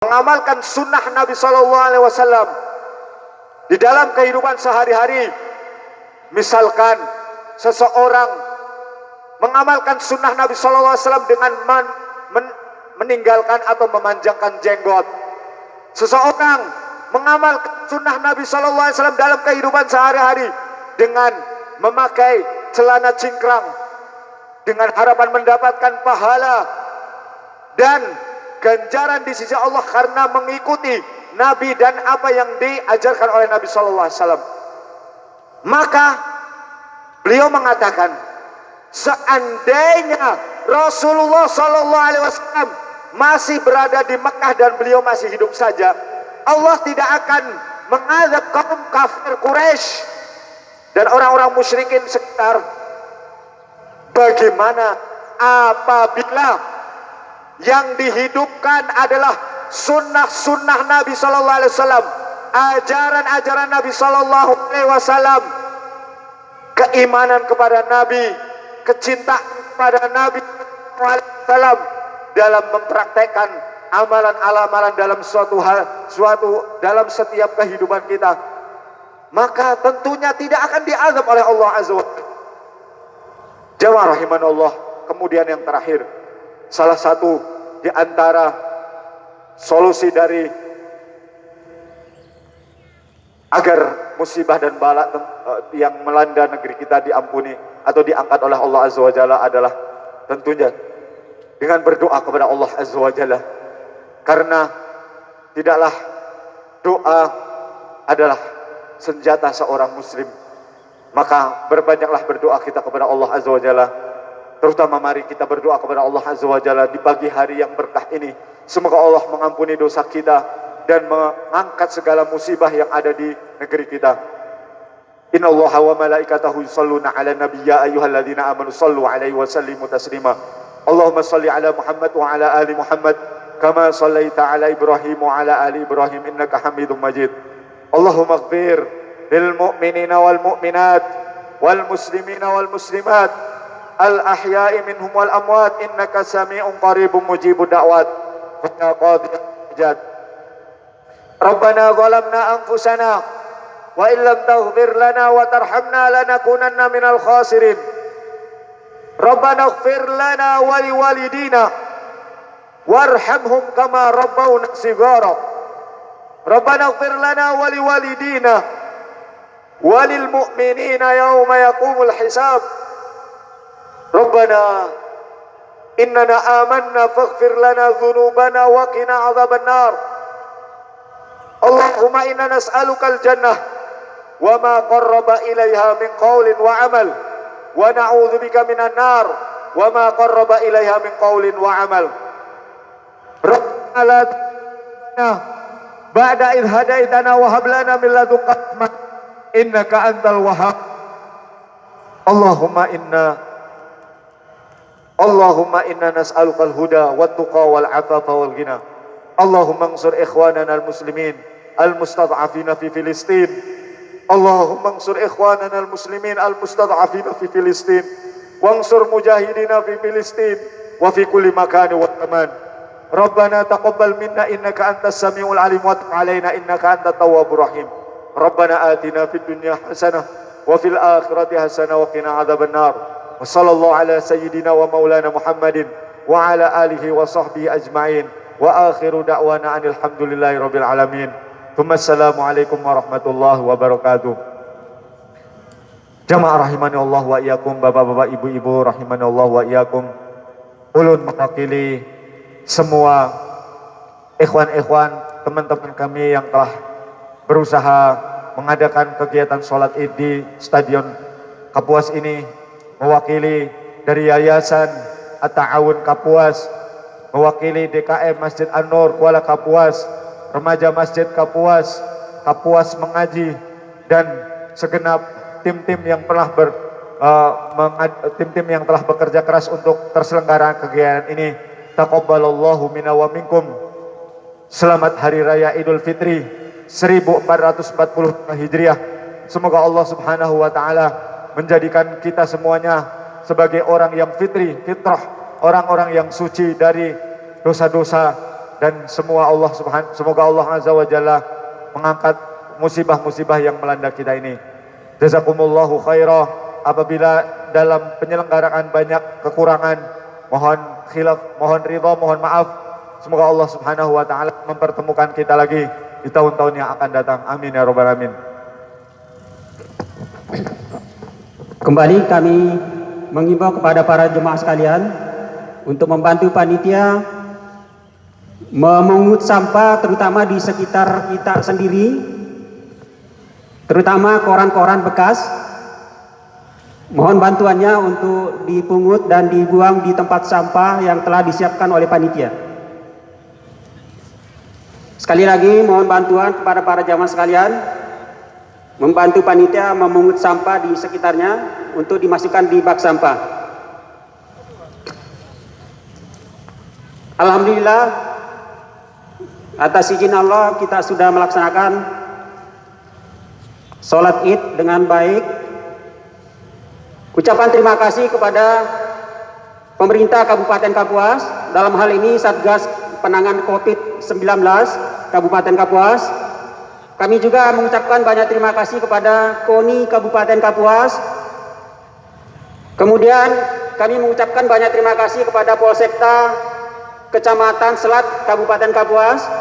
mengamalkan sunnah Nabi Shallallahu Alaihi Wasallam di dalam kehidupan sehari-hari. Misalkan seseorang mengamalkan sunnah Nabi Shallallahu Alaihi Wasallam dengan men, men, meninggalkan atau memanjangkan jenggot. Seseorang mengamalkan sunnah Nabi Shallallahu Alaihi Wasallam dalam kehidupan sehari-hari dengan memakai celana cingkrang dengan harapan mendapatkan pahala dan ganjaran di sisi Allah karena mengikuti Nabi dan apa yang diajarkan oleh Nabi Wasallam. Maka beliau mengatakan, seandainya Rasulullah Wasallam masih berada di Mekah dan beliau masih hidup saja, Allah tidak akan mengadab kaum kafir Quraisy dan orang-orang musyrikin sekitar. Bagaimana apabila yang dihidupkan adalah sunnah-sunnah Nabi Sallallahu Alaihi Wasallam, ajaran-ajaran Nabi Sallallahu Alaihi Wasallam, keimanan kepada Nabi, kecintaan kepada Nabi Wasallam dalam mempraktekkan amalan-amalan dalam suatu hal, suatu dalam setiap kehidupan kita, maka tentunya tidak akan diazab oleh Allah Azza wa Jawab rahimanallah. Kemudian yang terakhir, salah satu di antara solusi dari agar musibah dan bala eh, yang melanda negeri kita diampuni atau diangkat oleh Allah Azza wa Jalla adalah tentunya dengan berdoa kepada Allah Azza wa Jalla. Karena tidaklah doa adalah senjata seorang muslim. Maka berbanyaklah berdoa kita kepada Allah Azza wa Jalla Terutama mari kita berdoa kepada Allah Azza wa Jalla di pagi hari yang berkah ini. Semoga Allah mengampuni dosa kita dan mengangkat segala musibah yang ada di negeri kita. Inna Allah wa malaikatahu yusalluna ala nabiyya ayyuhalladzina amanu sallu alaihi wa sallimu taslima. Allahumma salli ala Muhammad wa ala ali Muhammad kama sallaita ala Ibrahim wa ala ali Ibrahim innaka Hamidum Majid. Allahumma ighfir lil mu'minina wal mu'minat wal muslimina wal muslimat الأحياء منهم والأموات إنك سميع قريب مجيب الدعوات. ويا قاضي الحاجات ربنا ظلمنا أنفسنا وإن لم تغفر لنا وترحمنا لنكونن من الخاسرين. ربنا اغفر لنا ولوالدينا وارحمهم كما ربونا صغارا. ربنا اغفر لنا ولوالدينا وللمؤمنين يوم يقوم الحساب. Rabbana innana amanna faghfir lana dhunubana wa qina adhaban nar. Allahumma inna nas'aluka al-jannah wa ma qarraba ilaiha min qawlin wa amal wa na'udzubika minan nar wa ma qarraba ilaiha min qawlin wa amal. Rabbana la ba'da id hadaitana wa hab lana min ladunka innaka antal wahhab. Allahumma inna Allahumma inna nas'alukal huda wa tuqa wal afafa wal gina. Allahumma ansur ikhwanana al muslimin al mustad'afina fi Filistin. Allahumma ansur ikhwanana al muslimin al mustad'afina fi Filistin. Wansur mujahidina fi Filistin wa fi kulli makani wa taman. Rabbana taqabbal minna innaka antas samiul alim wa tub alaina innaka antat tawwabur rahim. Rabbana atina fi dunya hasanah wa fil akhirati hasanah wa qina adhaban nar wa ala sayyidina wa maulana Muhammadin wa ala alihi wa sahbihi ajma'in wa akhiru da'wana anil hamdulillahi rabbil alamin. Assalamualaikum warahmatullahi wabarakatuh. Jamaah rahimani Allah wa iyakum, bapak-bapak, ibu-ibu rahimani Allah wa iyakum. Ulun mewakili semua ikhwan-ikhwan, teman-teman kami yang telah berusaha mengadakan kegiatan sholat id di Stadion Kapuas ini mewakili dari Yayasan At-Ta'awun Kapuas, mewakili DKM Masjid An-Nur Kuala Kapuas, Remaja Masjid Kapuas, Kapuas Mengaji, dan segenap tim-tim yang telah ber tim-tim uh, yang telah bekerja keras untuk terselenggara kegiatan ini. Taqabbalallahu minna wa minkum. Selamat Hari Raya Idul Fitri 1440 Hijriah. Semoga Allah Subhanahu wa taala menjadikan kita semuanya sebagai orang yang fitri, fitrah, orang-orang yang suci dari dosa-dosa dan semua Allah subhan semoga Allah azza wa jalla mengangkat musibah-musibah yang melanda kita ini. Jazakumullahu khairah apabila dalam penyelenggaraan banyak kekurangan mohon khilaf, mohon ridha, mohon maaf. Semoga Allah Subhanahu wa taala mempertemukan kita lagi di tahun-tahun yang akan datang. Amin ya rabbal alamin. Kembali kami mengimbau kepada para jemaah sekalian untuk membantu panitia memungut sampah terutama di sekitar kita sendiri terutama koran-koran bekas. Mohon bantuannya untuk dipungut dan dibuang di tempat sampah yang telah disiapkan oleh panitia. Sekali lagi mohon bantuan kepada para jamaah sekalian membantu panitia memungut sampah di sekitarnya untuk dimasukkan di bak sampah. Alhamdulillah atas izin Allah kita sudah melaksanakan sholat id dengan baik. Ucapan terima kasih kepada pemerintah Kabupaten Kapuas dalam hal ini Satgas Penanganan COVID-19 Kabupaten Kapuas kami juga mengucapkan banyak terima kasih kepada KONI Kabupaten Kapuas. Kemudian kami mengucapkan banyak terima kasih kepada Polsekta Kecamatan Selat Kabupaten Kapuas